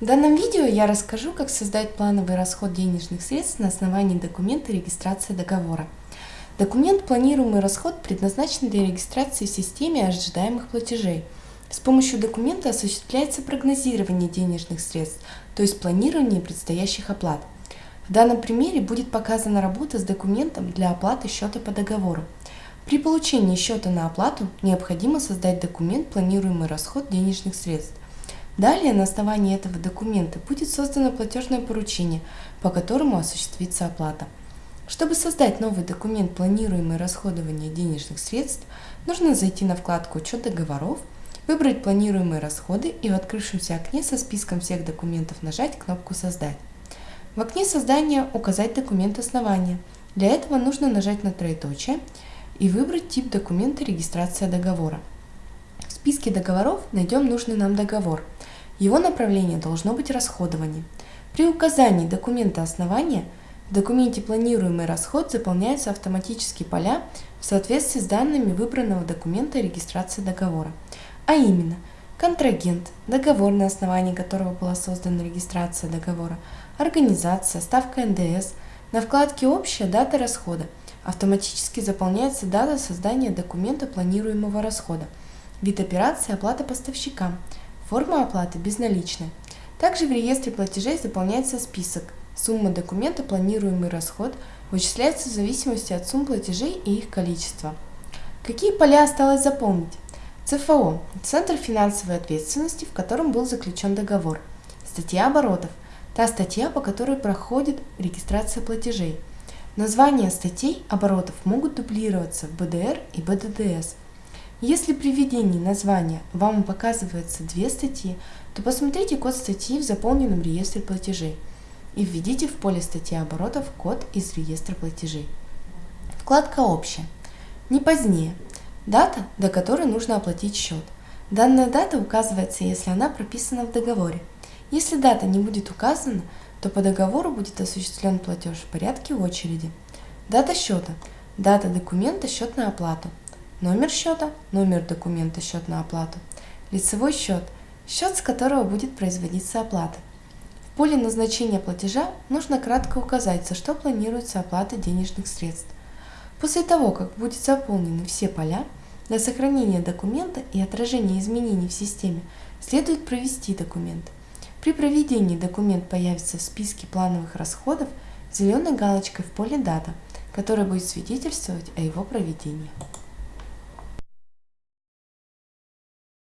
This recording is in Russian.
В данном видео я расскажу, как создать плановый расход денежных средств на основании документа регистрации договора. Документ «Планируемый расход» предназначен для регистрации в системе ожидаемых платежей. С помощью документа осуществляется прогнозирование денежных средств, то есть планирование предстоящих оплат. В данном примере будет показана работа с документом для оплаты счета по договору. При получении счета на оплату необходимо создать документ «Планируемый расход денежных средств». Далее на основании этого документа будет создано платежное поручение, по которому осуществится оплата. Чтобы создать новый документ «Планируемое расходование денежных средств», нужно зайти на вкладку «Учет договоров», выбрать планируемые расходы и в открывшемся окне со списком всех документов нажать кнопку «Создать». В окне создания указать документ основания. Для этого нужно нажать на троеточие и выбрать тип документа регистрация договора. В списке договоров найдем нужный нам договор – его направление должно быть расходование. При указании документа основания в документе планируемый расход заполняются автоматически поля в соответствии с данными выбранного документа регистрации договора, а именно контрагент, договор, на основании которого была создана регистрация договора, организация, ставка НДС. На вкладке «Общая дата расхода» автоматически заполняется дата создания документа планируемого расхода, вид операции оплата поставщикам, Форма оплаты безналичная. Также в реестре платежей заполняется список. Сумма документа «Планируемый расход» вычисляется в зависимости от сумм платежей и их количества. Какие поля осталось заполнить? ЦФО – Центр финансовой ответственности, в котором был заключен договор. Статья оборотов – та статья, по которой проходит регистрация платежей. Названия статей оборотов могут дублироваться в БДР и БДДС – если при введении названия вам показывается две статьи, то посмотрите код статьи в заполненном реестре платежей и введите в поле статьи оборотов код из реестра платежей. Вкладка «Общая». Не позднее. Дата, до которой нужно оплатить счет. Данная дата указывается, если она прописана в договоре. Если дата не будет указана, то по договору будет осуществлен платеж в порядке очереди. Дата счета. Дата документа счет на оплату номер счета, номер документа счет на оплату, лицевой счет, счет, с которого будет производиться оплата. В поле назначения платежа нужно кратко указать, за что планируется оплата денежных средств. После того, как будут заполнены все поля, для сохранения документа и отражения изменений в системе следует провести документ. При проведении документ появится в списке плановых расходов зеленой галочкой в поле «Дата», которая будет свидетельствовать о его проведении.